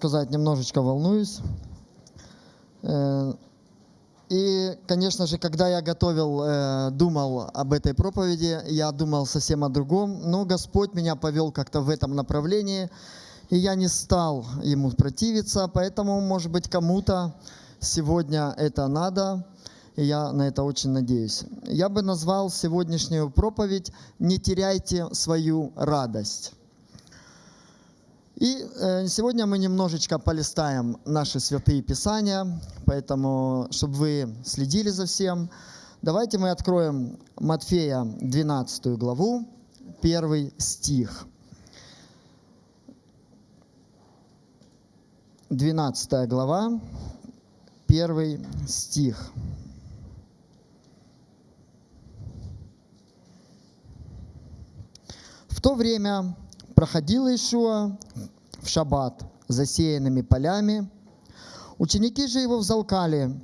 сказать, немножечко волнуюсь. Э, и, конечно же, когда я готовил, э, думал об этой проповеди, я думал совсем о другом, но Господь меня повел как-то в этом направлении, и я не стал ему противиться, поэтому, может быть, кому-то сегодня это надо, и я на это очень надеюсь. Я бы назвал сегодняшнюю проповедь «Не теряйте свою радость». И э, сегодня мы немножечко полистаем наши святые писания, поэтому, чтобы вы следили за всем, давайте мы откроем Матфея 12 главу, первый стих. 12 глава, первый стих. В то время проходил Ишуа в шаббат засеянными полями. Ученики же его взалкали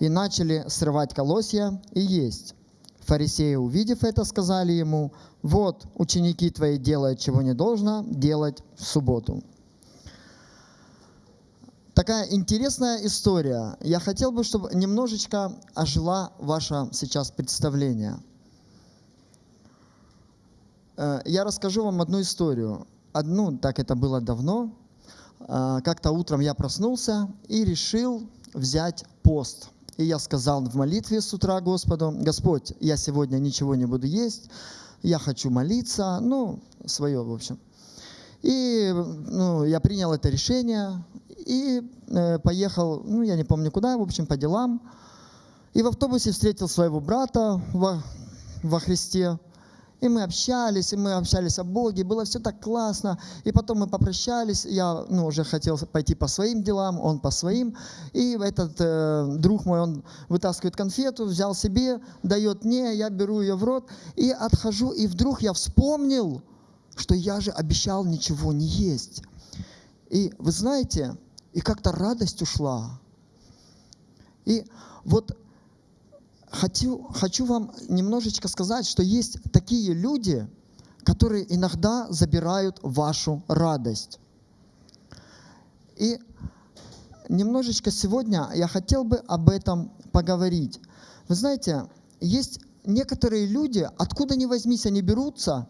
и начали срывать колосья и есть. Фарисеи, увидев это, сказали ему, вот, ученики твои делают, чего не должно делать в субботу. Такая интересная история. Я хотел бы, чтобы немножечко ожила ваше сейчас представление – я расскажу вам одну историю. Одну, так это было давно. Э, как-то утром я проснулся и решил взять пост. И я сказал в молитве с утра Господу, Господь, я сегодня ничего не буду есть, я хочу молиться, ну, свое, в общем. И ну, я принял это решение и э, поехал, ну, я не помню куда, в общем, по делам. И в автобусе встретил своего брата во, во Христе. И мы общались, и мы общались о Боге, было все так классно. И потом мы попрощались, я ну, уже хотел пойти по своим делам, он по своим. И этот э, друг мой, он вытаскивает конфету, взял себе, дает мне, я беру ее в рот и отхожу. И вдруг я вспомнил, что я же обещал ничего не есть. И вы знаете, и как-то радость ушла. И вот хочу, хочу вам немножечко сказать, что есть такие люди, которые иногда забирают вашу радость. И немножечко сегодня я хотел бы об этом поговорить. Вы знаете, есть некоторые люди, откуда ни возьмись, они берутся,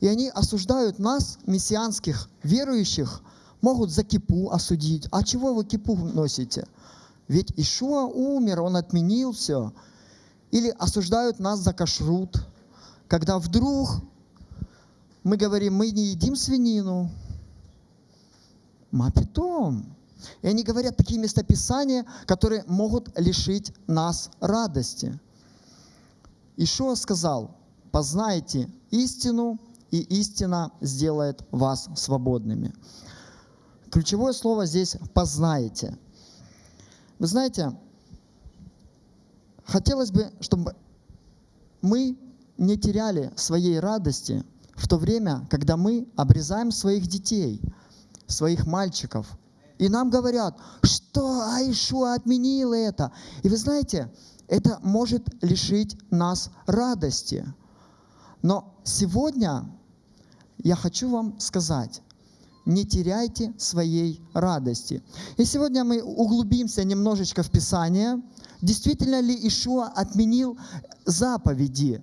и они осуждают нас, мессианских верующих, могут за кипу осудить. А чего вы кипу носите? Ведь Ишуа умер, он отменил все. Или осуждают нас за кашрут, когда вдруг мы говорим, мы не едим свинину. Мапитом. И они говорят такие местописания, которые могут лишить нас радости. Ишуа сказал, познайте истину, и истина сделает вас свободными. Ключевое слово здесь «познайте». Вы знаете, Хотелось бы, чтобы мы не теряли своей радости в то время, когда мы обрезаем своих детей, своих мальчиков. И нам говорят, что Айшуа отменила это. И вы знаете, это может лишить нас радости. Но сегодня я хочу вам сказать, не теряйте своей радости. И сегодня мы углубимся немножечко в Писание. Действительно ли Ишуа отменил заповеди,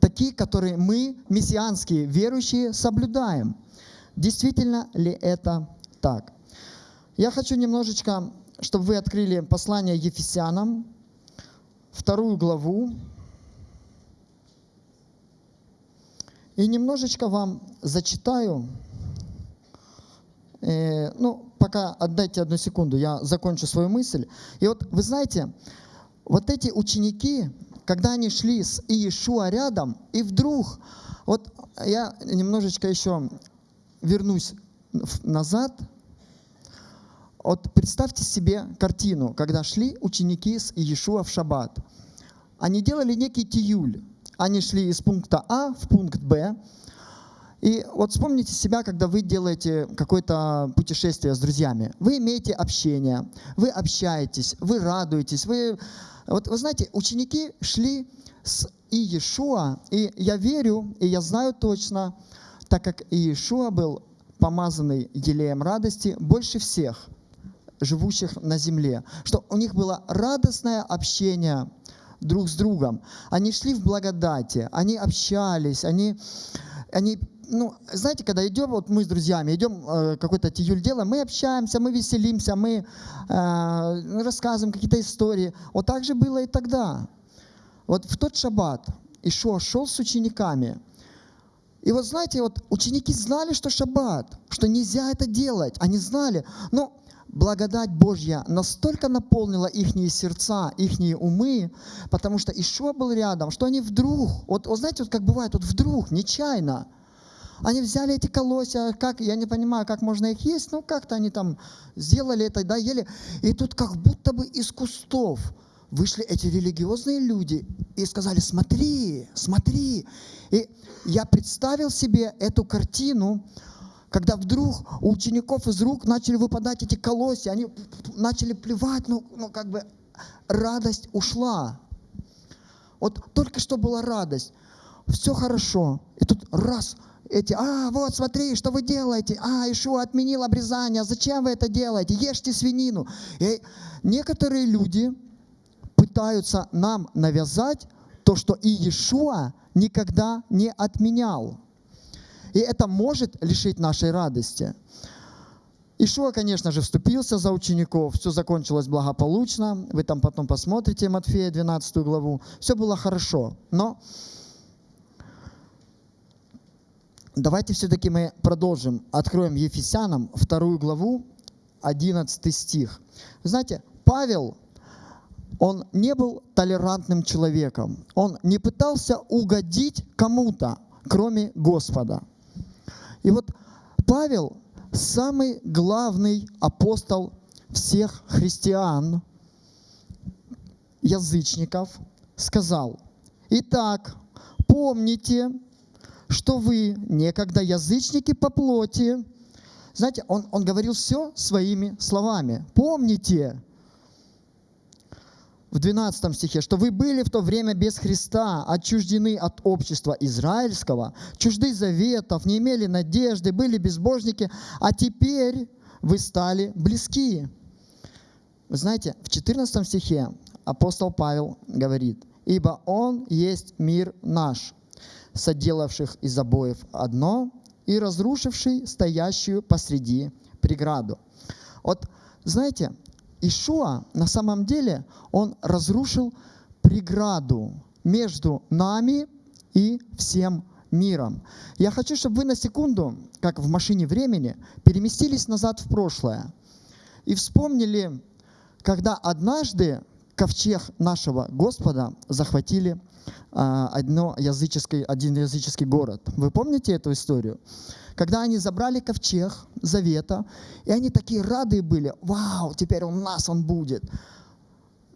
такие, которые мы, мессианские верующие, соблюдаем? Действительно ли это так? Я хочу немножечко, чтобы вы открыли послание Ефесянам, вторую главу, и немножечко вам зачитаю Э, ну, пока отдайте одну секунду, я закончу свою мысль. И вот вы знаете, вот эти ученики, когда они шли с Иешуа рядом, и вдруг, вот я немножечко еще вернусь назад, вот представьте себе картину, когда шли ученики с Иешуа в шаббат. Они делали некий тиюль. Они шли из пункта А в пункт Б, и вот вспомните себя, когда вы делаете какое-то путешествие с друзьями. Вы имеете общение, вы общаетесь, вы радуетесь. Вы... Вот вы знаете, ученики шли с Иешуа, и я верю, и я знаю точно, так как Иешуа был помазанный елеем радости больше всех живущих на земле, что у них было радостное общение друг с другом. Они шли в благодати, они общались, они, они ну, знаете, когда идем, вот мы с друзьями идем, э, какой-то тиюль делаем, мы общаемся, мы веселимся, мы э, рассказываем какие-то истории. Вот так же было и тогда. Вот в тот шаббат Ишуа шел с учениками. И вот знаете, вот ученики знали, что шаббат, что нельзя это делать. Они знали. Но благодать Божья настолько наполнила их сердца, их умы, потому что Ишуа был рядом, что они вдруг, вот, вот знаете, вот как бывает, вот вдруг, нечаянно, они взяли эти колосья, как, я не понимаю, как можно их есть, но как-то они там сделали это, да, ели. И тут как будто бы из кустов вышли эти религиозные люди и сказали, смотри, смотри. И я представил себе эту картину, когда вдруг у учеников из рук начали выпадать эти колосья, они начали плевать, ну, ну как бы радость ушла. Вот только что была радость, все хорошо, и тут раз, эти, а, вот смотри, что вы делаете, а, Ишуа отменил обрезание, зачем вы это делаете, ешьте свинину. И некоторые люди пытаются нам навязать то, что и Иешуа никогда не отменял. И это может лишить нашей радости. Ишуа, конечно же, вступился за учеников, все закончилось благополучно. Вы там потом посмотрите Матфея 12 главу. Все было хорошо. Но давайте все-таки мы продолжим. Откроем Ефесянам вторую главу, 11 стих. Вы знаете, Павел, он не был толерантным человеком. Он не пытался угодить кому-то, кроме Господа. И вот Павел, самый главный апостол всех христиан, язычников, сказал, «Итак, помните, что вы некогда язычники по плоти». Знаете, он, он говорил все своими словами. «Помните, в 12 стихе, что вы были в то время без Христа, отчуждены от общества израильского, чужды заветов, не имели надежды, были безбожники, а теперь вы стали близки. Вы знаете, в 14 стихе апостол Павел говорит, «Ибо Он есть мир наш, соделавших из обоев одно и разрушивший стоящую посреди преграду». Вот, знаете, Ишуа на самом деле, он разрушил преграду между нами и всем миром. Я хочу, чтобы вы на секунду, как в машине времени, переместились назад в прошлое и вспомнили, когда однажды ковчег нашего Господа захватили а, одно языческий, один языческий город. Вы помните эту историю? когда они забрали ковчег завета, и они такие рады были, вау, теперь у нас он будет.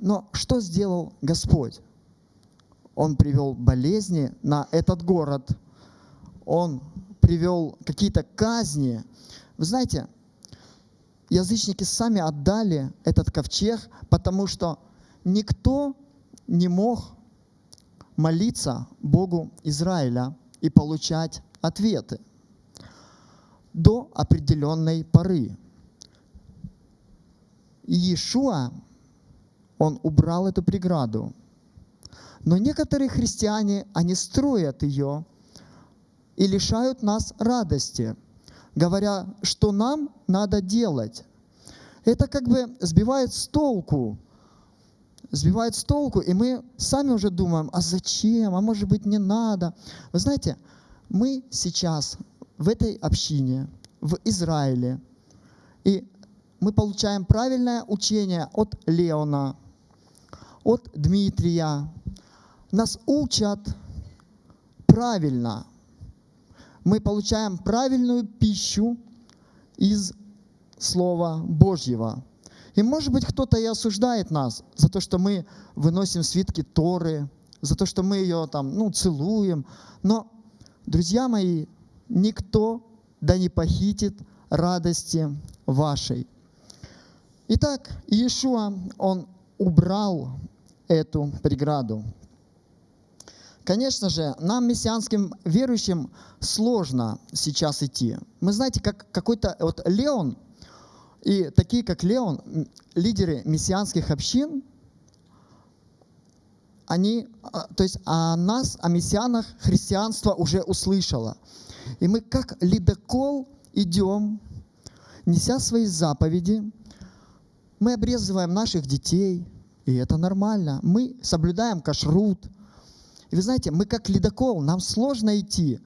Но что сделал Господь? Он привел болезни на этот город, он привел какие-то казни. Вы знаете, язычники сами отдали этот ковчег, потому что никто не мог молиться Богу Израиля и получать ответы до определенной поры. И Иешуа, он убрал эту преграду. Но некоторые христиане, они строят ее и лишают нас радости, говоря, что нам надо делать. Это как бы сбивает с толку, сбивает с толку, и мы сами уже думаем, а зачем, а может быть не надо. Вы знаете, мы сейчас в этой общине, в Израиле. И мы получаем правильное учение от Леона, от Дмитрия. Нас учат правильно. Мы получаем правильную пищу из Слова Божьего. И может быть кто-то и осуждает нас за то, что мы выносим свитки Торы, за то, что мы ее там, ну, целуем. Но, друзья мои, никто да не похитит радости вашей. Итак, Иешуа, он убрал эту преграду. Конечно же, нам, мессианским верующим, сложно сейчас идти. Мы знаете, как какой-то вот Леон и такие, как Леон, лидеры мессианских общин, они, а, то есть о нас, о мессианах христианство уже услышало. И мы как ледокол идем, неся свои заповеди, мы обрезываем наших детей, и это нормально. Мы соблюдаем кашрут. И вы знаете, мы как ледокол, нам сложно идти,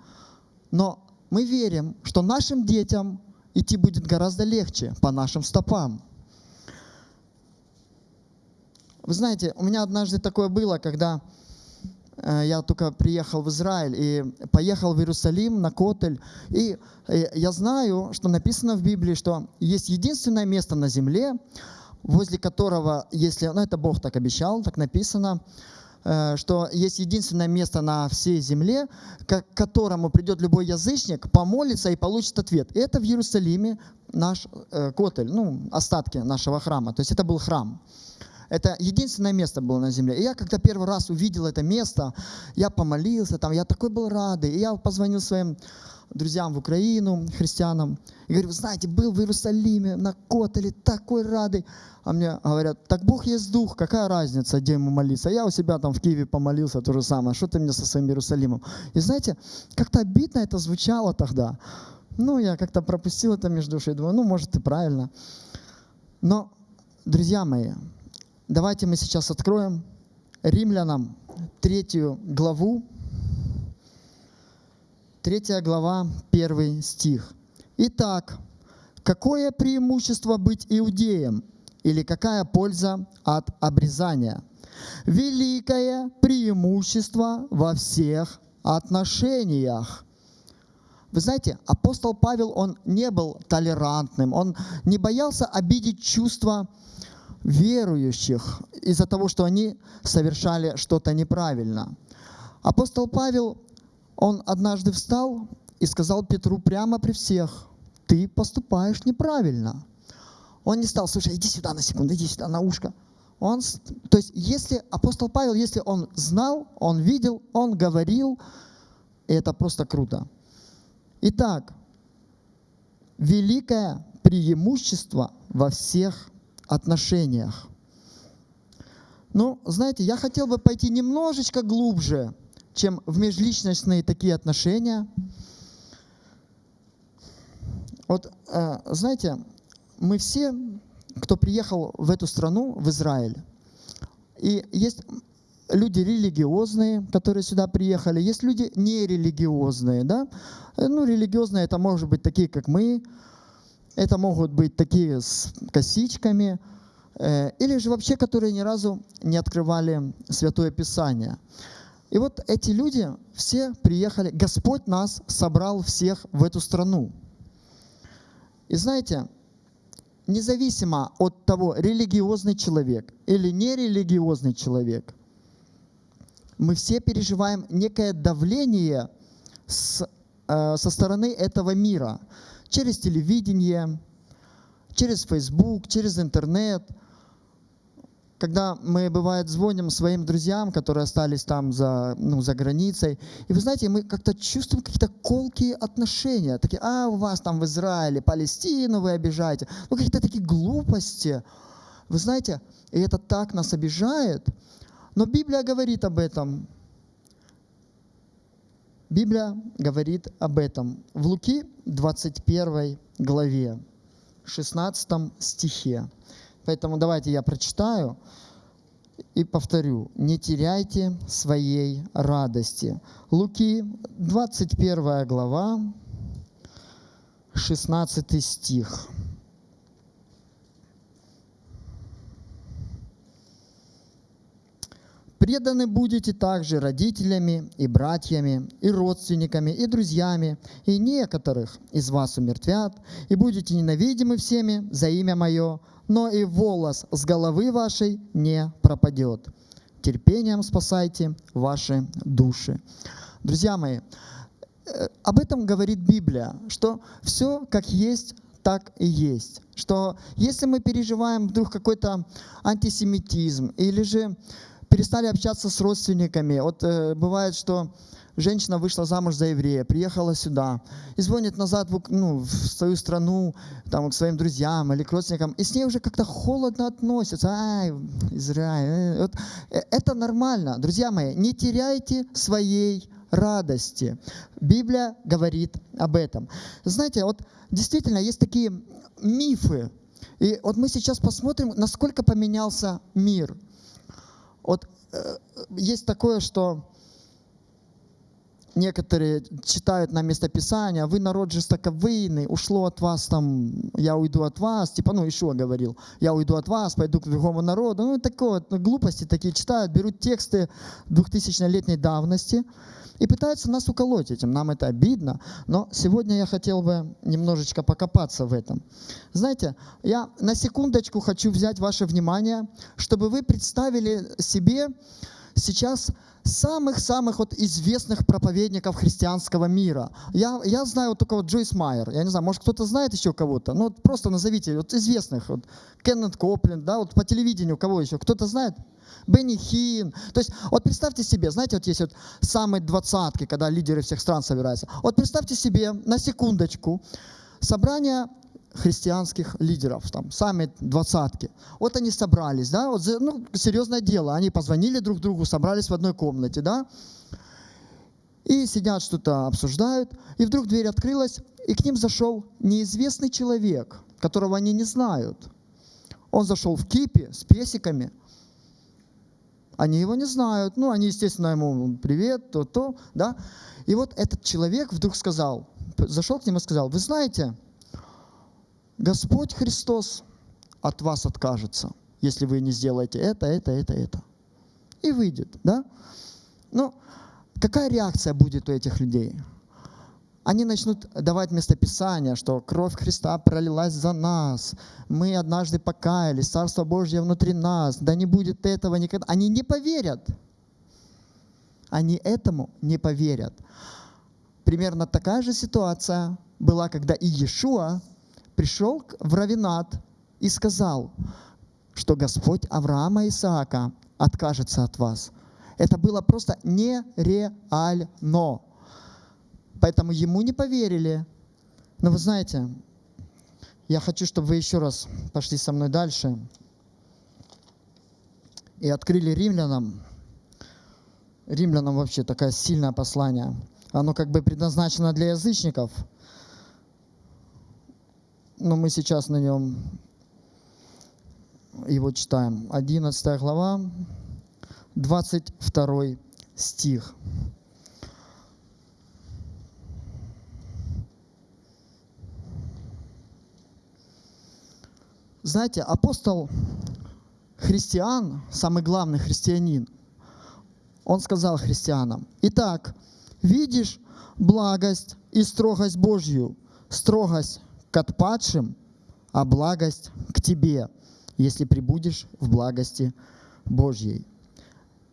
но мы верим, что нашим детям идти будет гораздо легче по нашим стопам. Вы знаете, у меня однажды такое было, когда э, я только приехал в Израиль и поехал в Иерусалим на Котель. И э, я знаю, что написано в Библии, что есть единственное место на земле, возле которого, если, ну это Бог так обещал, так написано, что есть единственное место на всей земле, к которому придет любой язычник, помолится и получит ответ. Это в Иерусалиме наш э, Котель, ну, остатки нашего храма. То есть это был храм. Это единственное место было на земле. И я когда первый раз увидел это место, я помолился там, я такой был рад. И я позвонил своим друзьям в Украину, христианам, и говорю, вы знаете, был в Иерусалиме, на Котеле, такой радый. А мне говорят, так Бог есть Дух, какая разница, где ему молиться? Я у себя там в Киеве помолился, то же самое, что ты мне со своим Иерусалимом? И знаете, как-то обидно это звучало тогда. Ну, я как-то пропустил это между душой, думаю, ну, может, и правильно. Но, друзья мои, давайте мы сейчас откроем Римлянам третью главу, Третья глава, первый стих. Итак, какое преимущество быть иудеем? Или какая польза от обрезания? Великое преимущество во всех отношениях. Вы знаете, апостол Павел, он не был толерантным, он не боялся обидеть чувства верующих из-за того, что они совершали что-то неправильно. Апостол Павел он однажды встал и сказал Петру прямо при всех, ты поступаешь неправильно. Он не стал, слушай, иди сюда на секунду, иди сюда на ушко. Он, то есть, если апостол Павел, если он знал, он видел, он говорил, и это просто круто. Итак, великое преимущество во всех отношениях. Ну, знаете, я хотел бы пойти немножечко глубже чем в межличностные такие отношения. Вот, э, знаете, мы все, кто приехал в эту страну, в Израиль, и есть люди религиозные, которые сюда приехали, есть люди нерелигиозные, да? Ну, религиозные это может быть такие, как мы, это могут быть такие с косичками, э, или же вообще, которые ни разу не открывали Святое Писание. И вот эти люди все приехали, Господь нас собрал всех в эту страну. И знаете, независимо от того, религиозный человек или нерелигиозный человек, мы все переживаем некое давление с, э, со стороны этого мира. Через телевидение, через Facebook, через интернет – когда мы, бывает, звоним своим друзьям, которые остались там за, ну, за границей, и вы знаете, мы как-то чувствуем какие-то колкие отношения, такие, а, у вас там в Израиле, Палестину вы обижаете, ну, какие-то такие глупости. Вы знаете, и это так нас обижает, но Библия говорит об этом. Библия говорит об этом в Луки 21 главе, 16 стихе. Поэтому давайте я прочитаю и повторю. Не теряйте своей радости. Луки, 21 глава, 16 стих. Преданы будете также родителями и братьями, и родственниками, и друзьями, и некоторых из вас умертвят, и будете ненавидимы всеми за имя Мое, но и волос с головы вашей не пропадет. Терпением спасайте ваши души. Друзья мои, э, об этом говорит Библия, что все как есть, так и есть. Что если мы переживаем вдруг какой-то антисемитизм или же перестали общаться с родственниками. Вот э, бывает, что женщина вышла замуж за еврея, приехала сюда и звонит назад ну, в свою страну, там, к своим друзьям или к родственникам, и с ней уже как-то холодно относятся. Ай, Израиль. э, Вот, э, это нормально. Друзья мои, не теряйте своей радости. Библия говорит об этом. Знаете, вот действительно есть такие мифы. И вот мы сейчас посмотрим, насколько поменялся мир. Вот э, есть такое, что некоторые читают на местописание, вы народ жестоковыйный, ушло от вас там, я уйду от вас, типа, ну, Ишуа говорил, я уйду от вас, пойду к другому народу, ну, такое, ну, глупости такие читают, берут тексты 2000-летней давности и пытаются нас уколоть этим, нам это обидно, но сегодня я хотел бы немножечко покопаться в этом. Знаете, я на секундочку хочу взять ваше внимание, чтобы вы представили себе сейчас самых-самых вот известных проповедников христианского мира. Я, я знаю вот только вот Джойс Майер. Я не знаю, может кто-то знает еще кого-то? Ну вот просто назовите вот известных. Вот Кеннет Копленд, да, вот по телевидению кого еще? Кто-то знает? Бенни Хин. То есть вот представьте себе, знаете, вот есть вот самые двадцатки, когда лидеры всех стран собираются. Вот представьте себе на секундочку собрание христианских лидеров, там, сами двадцатки. Вот они собрались, да, вот, ну, серьезное дело, они позвонили друг другу, собрались в одной комнате, да, и сидят, что-то обсуждают, и вдруг дверь открылась, и к ним зашел неизвестный человек, которого они не знают. Он зашел в кипе с песиками, они его не знают, ну, они, естественно, ему привет, то-то, да, и вот этот человек вдруг сказал, зашел к ним и сказал, вы знаете, Господь Христос от вас откажется, если вы не сделаете это, это, это, это. И выйдет, да? Ну, какая реакция будет у этих людей? Они начнут давать местописание, что кровь Христа пролилась за нас, мы однажды покаялись, Царство Божье внутри нас, да не будет этого никогда. Они не поверят. Они этому не поверят. Примерно такая же ситуация была, когда и Иешуа пришел в Равинат и сказал, что Господь Авраама и Исаака откажется от вас. Это было просто нереально. Поэтому ему не поверили. Но вы знаете, я хочу, чтобы вы еще раз пошли со мной дальше и открыли римлянам. Римлянам вообще такое сильное послание. Оно как бы предназначено для язычников, но мы сейчас на нем его читаем. 11 глава, 22 стих. Знаете, апостол христиан, самый главный христианин, он сказал христианам, «Итак, видишь благость и строгость Божью, строгость к отпадшим, а благость к тебе, если прибудешь в благости Божьей.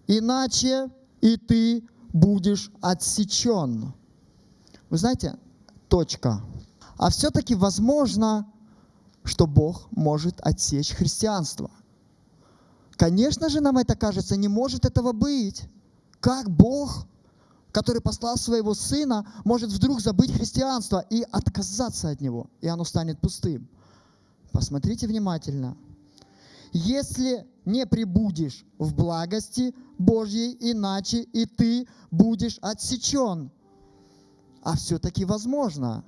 Иначе и ты будешь отсечен». Вы знаете, точка. А все-таки возможно, что Бог может отсечь христианство. Конечно же, нам это кажется, не может этого быть. Как Бог, который послал своего Сына, может вдруг забыть христианство и отказаться от него, и оно станет пустым? Посмотрите внимательно. Если не прибудешь в благости Божьей, иначе и ты будешь отсечен. А все-таки возможно.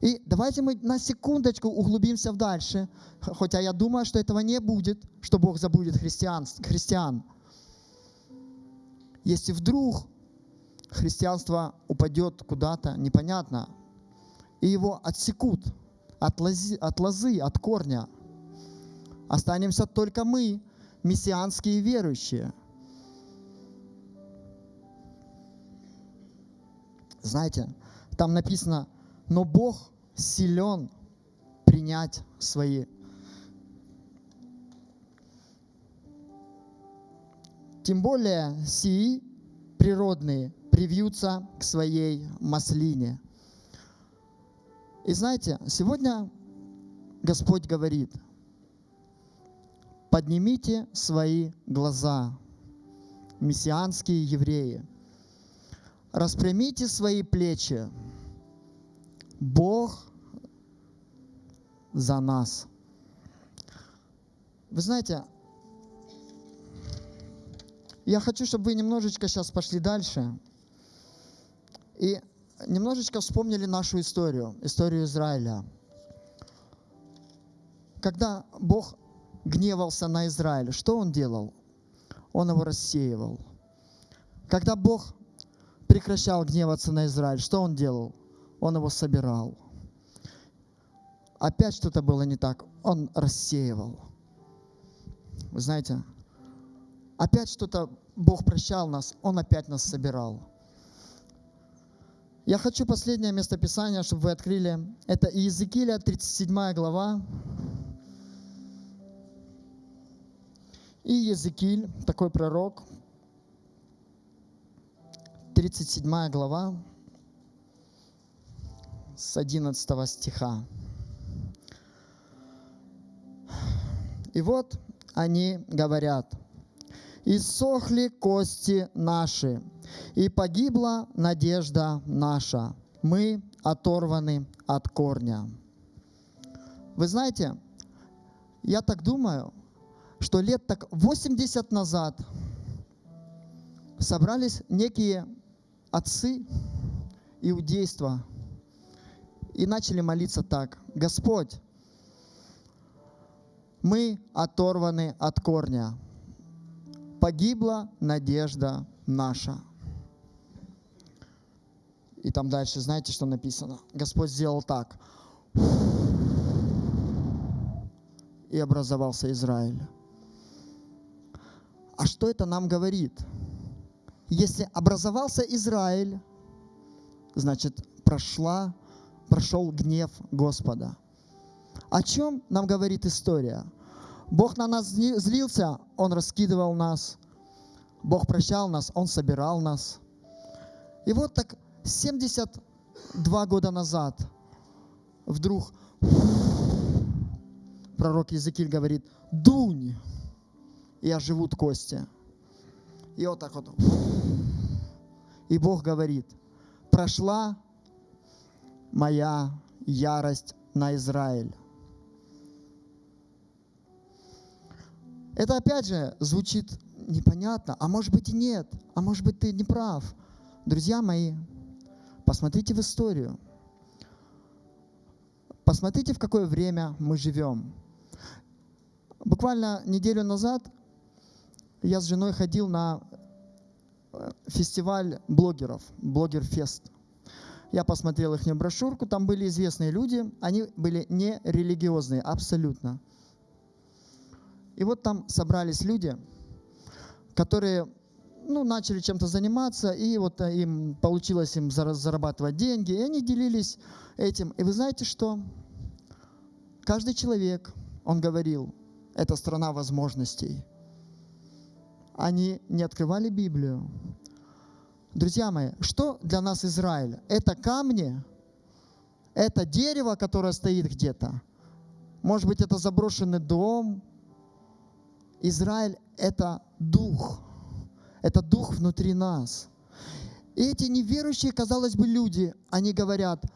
И давайте мы на секундочку углубимся в дальше, хотя я думаю, что этого не будет, что Бог забудет христиан, христиан. Если вдруг христианство упадет куда-то, непонятно, и его отсекут от лозы, от лозы, от корня, останемся только мы, мессианские верующие. Знаете, там написано, но Бог силен принять свои. Тем более сии природные привьются к своей маслине. И знаете, сегодня Господь говорит, поднимите свои глаза мессианские евреи. Распрямите свои плечи. Бог за нас. Вы знаете, я хочу, чтобы вы немножечко сейчас пошли дальше и немножечко вспомнили нашу историю, историю Израиля. Когда Бог гневался на Израиль, что Он делал? Он его рассеивал. Когда Бог прекращал гневаться на Израиль, что Он делал? Он его собирал. Опять что-то было не так, Он рассеивал. Вы знаете, опять что-то Бог прощал нас, Он опять нас собирал. Я хочу последнее местописание, чтобы вы открыли. Это Иезекииля, 37 глава. И Езекииль, такой пророк, 37 глава, с 11 стиха. И вот они говорят, «Иссохли кости наши, и погибла надежда наша. Мы оторваны от корня». Вы знаете, я так думаю, что лет так 80 назад собрались некие отцы иудейства и начали молиться так. Господь, мы оторваны от корня. Погибла надежда наша. И там дальше, знаете, что написано? Господь сделал так. И образовался Израиль. А что это нам говорит? Если образовался Израиль, значит, прошла, прошел гнев Господа. О чем нам говорит история? Бог на нас злился, Он раскидывал нас. Бог прощал нас, Он собирал нас. И вот так 72 года назад вдруг пророк Языкиль говорит, дунь, и оживут кости. И вот так вот. И Бог говорит, прошла моя ярость на Израиль. Это опять же звучит непонятно, а может быть и нет, а может быть ты не прав. Друзья мои, посмотрите в историю. Посмотрите, в какое время мы живем. Буквально неделю назад я с женой ходил на э, фестиваль блогеров, блогер-фест. Я посмотрел их брошюрку, там были известные люди, они были не религиозные, абсолютно. И вот там собрались люди, которые ну, начали чем-то заниматься, и вот э, им получилось им зарабатывать деньги, и они делились этим. И вы знаете что? Каждый человек, он говорил, это страна возможностей. Они не открывали Библию. Друзья мои, что для нас Израиль? Это камни, это дерево, которое стоит где-то. Может быть, это заброшенный дом. Израиль – это дух. Это дух внутри нас. И эти неверующие, казалось бы, люди, они говорят –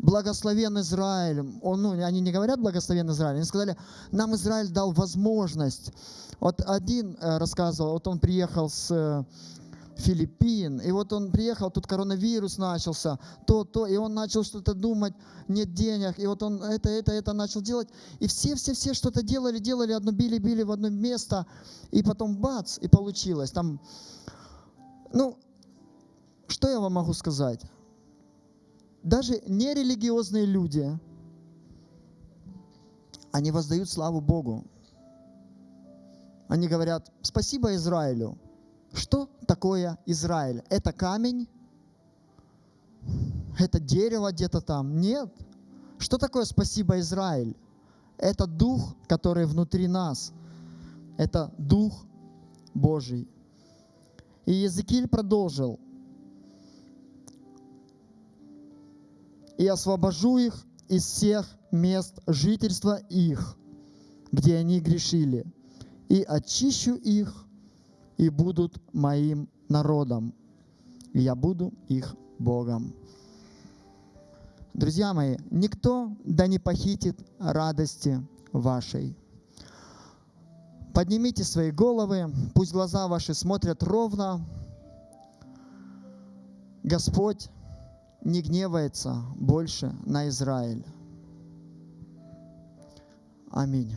благословен Израиль. Он, ну, они не говорят благословен Израиль, они сказали, нам Израиль дал возможность. Вот один э, рассказывал, вот он приехал с э, Филиппин, и вот он приехал, тут коронавирус начался, то, то, и он начал что-то думать, нет денег, и вот он это, это, это начал делать, и все-все-все что-то делали, делали, одно били-били в одно место, и потом бац, и получилось. Там, ну, что я вам могу сказать? даже нерелигиозные люди, они воздают славу Богу. Они говорят, спасибо Израилю. Что такое Израиль? Это камень? Это дерево где-то там? Нет. Что такое спасибо Израиль? Это дух, который внутри нас. Это дух Божий. И Езекииль продолжил – и освобожу их из всех мест жительства их, где они грешили, и очищу их, и будут моим народом, и я буду их Богом. Друзья мои, никто да не похитит радости вашей. Поднимите свои головы, пусть глаза ваши смотрят ровно. Господь не гневается больше на Израиль. Аминь.